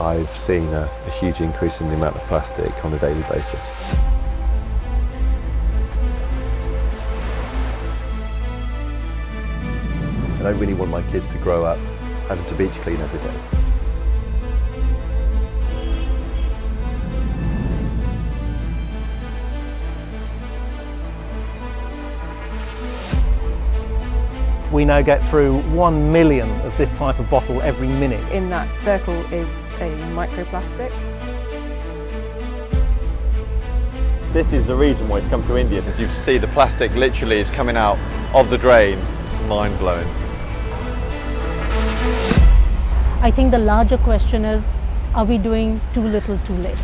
I've seen a, a huge increase in the amount of plastic on a daily basis. And I really want my kids to grow up having to beach clean every day. We now get through one million of this type of bottle every minute. In that circle is a microplastic. This is the reason why it's come to India. As you see, the plastic literally is coming out of the drain. Mind blowing. I think the larger question is, are we doing too little too late?